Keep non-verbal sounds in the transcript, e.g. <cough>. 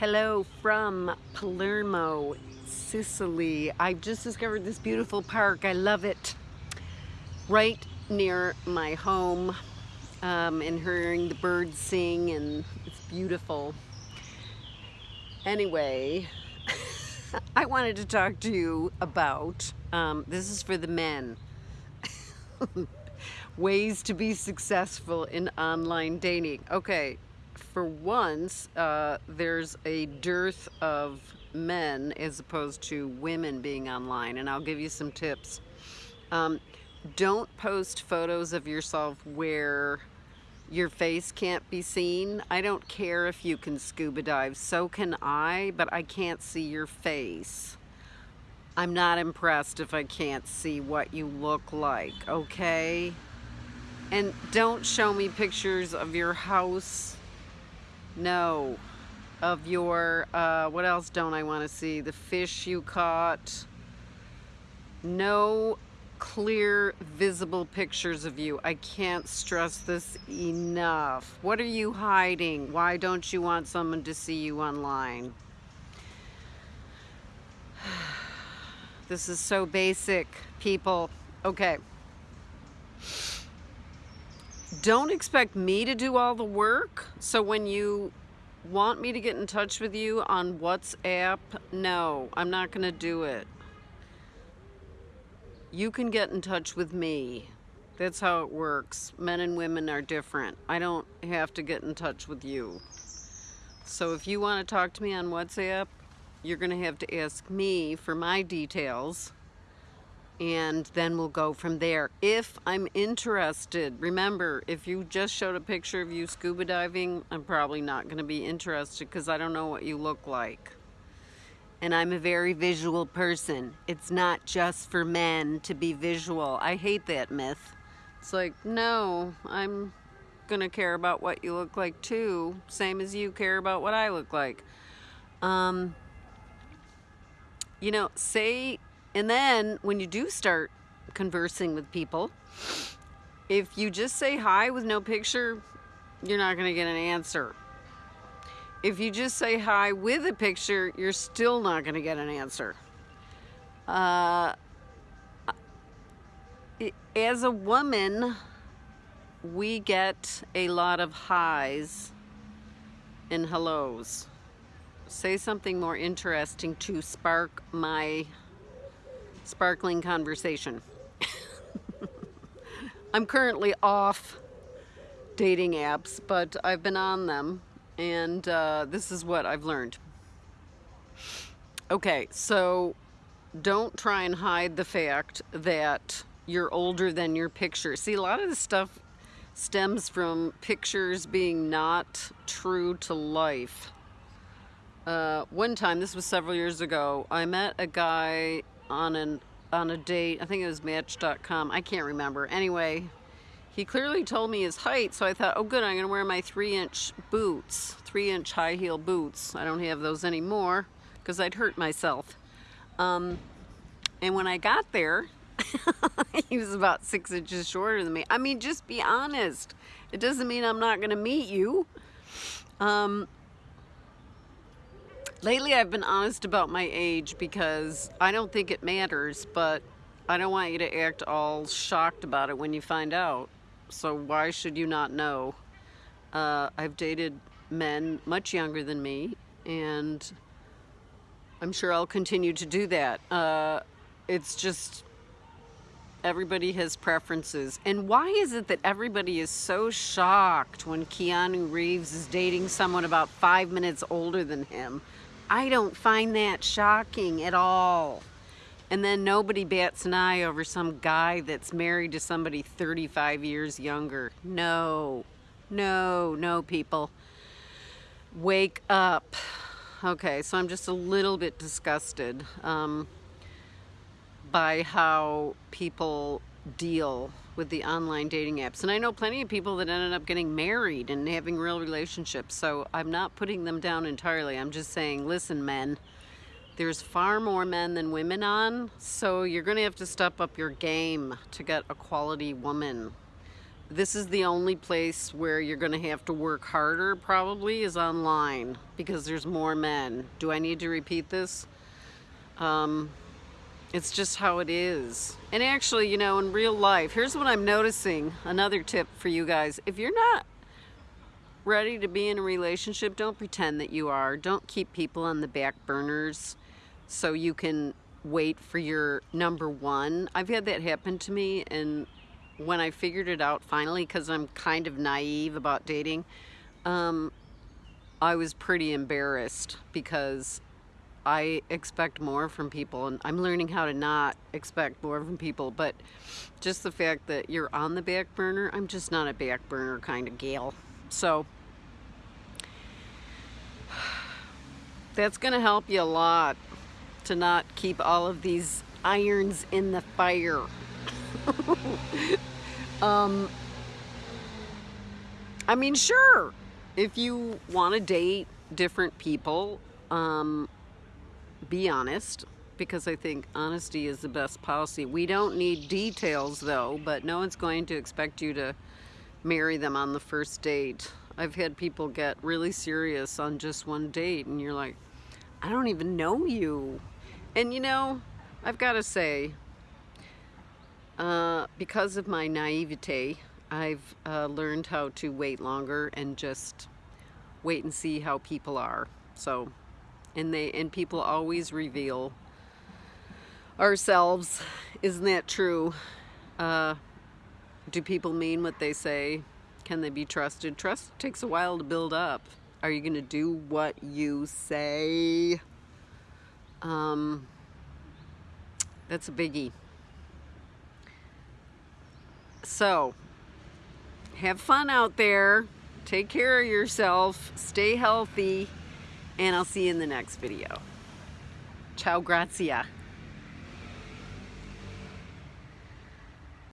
Hello from Palermo, Sicily. I've just discovered this beautiful park. I love it. Right near my home um, and hearing the birds sing and it's beautiful. Anyway, <laughs> I wanted to talk to you about, um, this is for the men, <laughs> ways to be successful in online dating. Okay, for once, uh, there's a dearth of men as opposed to women being online, and I'll give you some tips. Um, don't post photos of yourself where your face can't be seen. I don't care if you can scuba dive, so can I, but I can't see your face. I'm not impressed if I can't see what you look like, okay? And don't show me pictures of your house no. Of your, uh, what else don't I want to see? The fish you caught. No clear, visible pictures of you. I can't stress this enough. What are you hiding? Why don't you want someone to see you online? <sighs> This is so basic, people. Okay. Don't expect me to do all the work. So when you want me to get in touch with you on WhatsApp, no, I'm not going to do it. You can get in touch with me. That's how it works. Men and women are different. I don't have to get in touch with you. So if you want to talk to me on WhatsApp, you're going to have to ask me for my details and then we'll go from there. If I'm interested, remember, if you just showed a picture of you scuba diving, I'm probably not going to be interested because I don't know what you look like. And I'm a very visual person. It's not just for men to be visual. I hate that myth. It's like, no, I'm going to care about what you look like too, same as you care about what I look like. Um, you know, say and then when you do start conversing with people, if you just say hi with no picture, you're not going to get an answer. If you just say hi with a picture, you're still not going to get an answer. Uh, as a woman, we get a lot of highs and hellos. Say something more interesting to spark my sparkling conversation. <laughs> I'm currently off dating apps, but I've been on them, and uh, this is what I've learned. Okay, so don't try and hide the fact that you're older than your picture. See, a lot of this stuff stems from pictures being not true to life. Uh, one time, this was several years ago, I met a guy on an on a date. I think it was Match.com. I can't remember. Anyway, he clearly told me his height, so I thought, oh good, I'm to wear my three-inch boots, three-inch high-heel boots. I don't have those anymore because I'd hurt myself. Um, and when I got there, <laughs> he was about six inches shorter than me. I mean, just be honest. It doesn't mean I'm not to meet you. Um, Lately, I've been honest about my age because I don't think it matters, but I don't want you to act all shocked about it when you find out. So why should you not know? Uh, I've dated men much younger than me, and I'm sure I'll continue to do that. Uh, it's just everybody has preferences. And why is it that everybody is so shocked when Keanu Reeves is dating someone about five minutes older than him? I don't find that shocking at all. And then nobody bats an eye over some guy that's married to somebody 35 years younger. No, no, no, people. Wake up. Okay, so I'm just a little bit disgusted um, by how people deal with the online dating apps. And I know plenty of people that ended up getting married and having real relationships. So I'm not putting them down entirely. I'm just saying, listen, men, there's far more men than women on. So you're going to have to step up your game to get a quality woman. this is the only place where you're going to have to work harder probably is online because there's more men. Do I need to repeat this? Um, it's just how it is. And actually, you know, in real life, here's what I'm noticing. Another tip for you guys. If you're not ready to be in a relationship, don't pretend that you are. Don't keep people on the back burners so you can wait for your number one. I've had that happen to me and when I figured it out finally, because I'm kind of naive about dating, um, I was pretty embarrassed because I expect more from people and I'm learning how to not expect more from people but just the fact that you're on the back burner I'm just not a back burner kind of gal. So <sighs> that's gonna help you a lot to not keep all of these irons in the fire. <laughs> Um I mean sure if you want to date different people um be honest because I think honesty is the best policy. We don't need details though, but no one's going to expect you to marry them on the first date. I've had people get really serious on just one date and you're like, I don't even know you. And you know, I've got to say, uh, because of my naivete, I've uh, learned how to wait longer and just wait and see how people are. So and they and people always reveal ourselves. Isn't that true? Uh, do people mean what they say? Can they be trusted? Trust takes a while to build up. Are you gonna do what you say? Um, that's a biggie. So have fun out there. Take care of yourself. Stay healthy and I'll see you in the next video. Ciao, grazia.